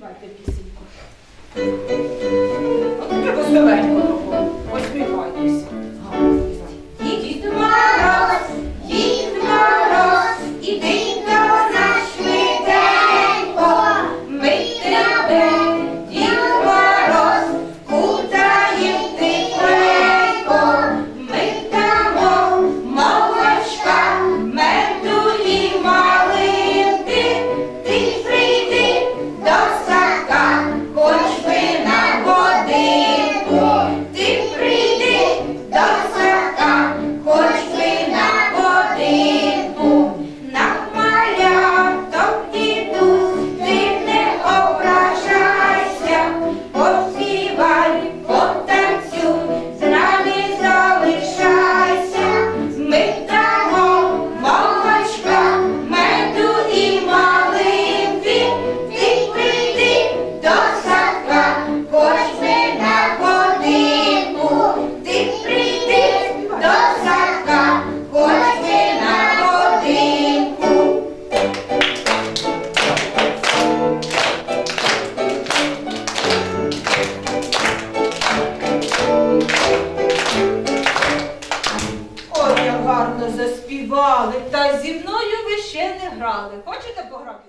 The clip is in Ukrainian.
vai ter que Як гарно заспівали, та зі мною ви ще не грали. Хочете пограти?